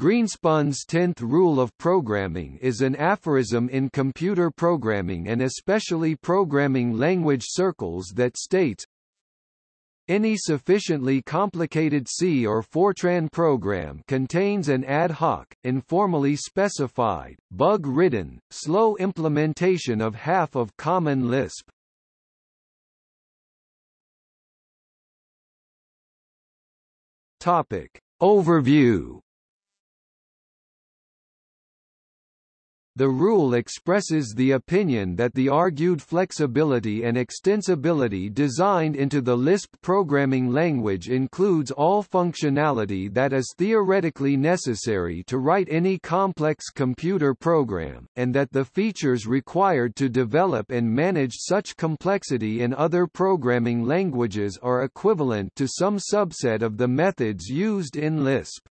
Greenspun's tenth rule of programming is an aphorism in computer programming and especially programming language circles that states, any sufficiently complicated C or Fortran program contains an ad hoc, informally specified, bug-ridden, slow implementation of half of Common Lisp. Topic. Overview The rule expresses the opinion that the argued flexibility and extensibility designed into the Lisp programming language includes all functionality that is theoretically necessary to write any complex computer program, and that the features required to develop and manage such complexity in other programming languages are equivalent to some subset of the methods used in Lisp.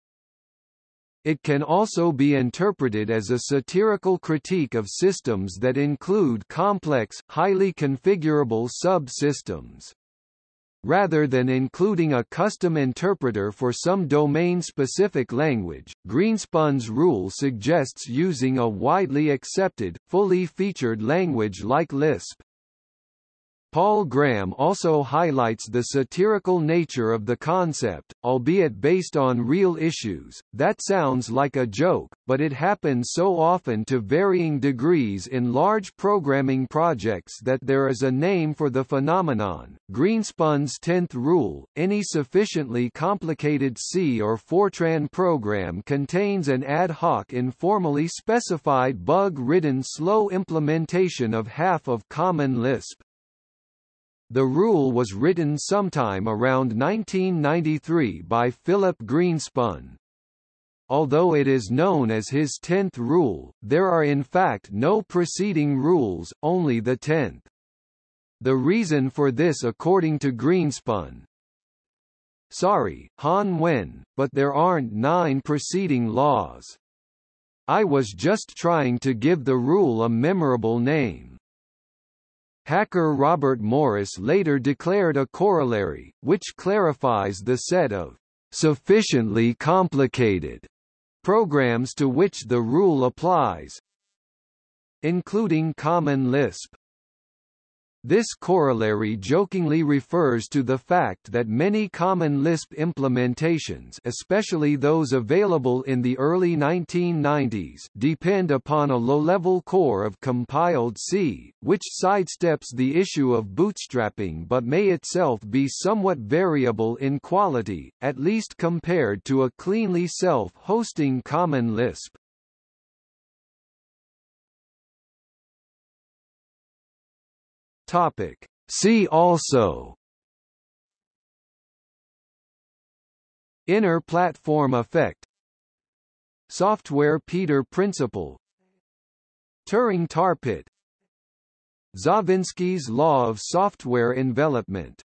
It can also be interpreted as a satirical critique of systems that include complex, highly configurable sub-systems. Rather than including a custom interpreter for some domain-specific language, Greenspun's rule suggests using a widely accepted, fully featured language like Lisp. Paul Graham also highlights the satirical nature of the concept, albeit based on real issues. That sounds like a joke, but it happens so often to varying degrees in large programming projects that there is a name for the phenomenon. Greenspun's 10th rule, any sufficiently complicated C or Fortran program contains an ad hoc informally specified bug-ridden slow implementation of half of Common Lisp. The rule was written sometime around 1993 by Philip Greenspun. Although it is known as his tenth rule, there are in fact no preceding rules, only the tenth. The reason for this according to Greenspun, Sorry, Han Wen, but there aren't nine preceding laws. I was just trying to give the rule a memorable name. Hacker Robert Morris later declared a corollary, which clarifies the set of sufficiently complicated programs to which the rule applies, including Common Lisp. This corollary jokingly refers to the fact that many common Lisp implementations especially those available in the early 1990s depend upon a low-level core of compiled C, which sidesteps the issue of bootstrapping but may itself be somewhat variable in quality, at least compared to a cleanly self-hosting common Lisp. Topic. See also. Inner platform effect. Software Peter principle. Turing tar pit Zawinski's law of software envelopment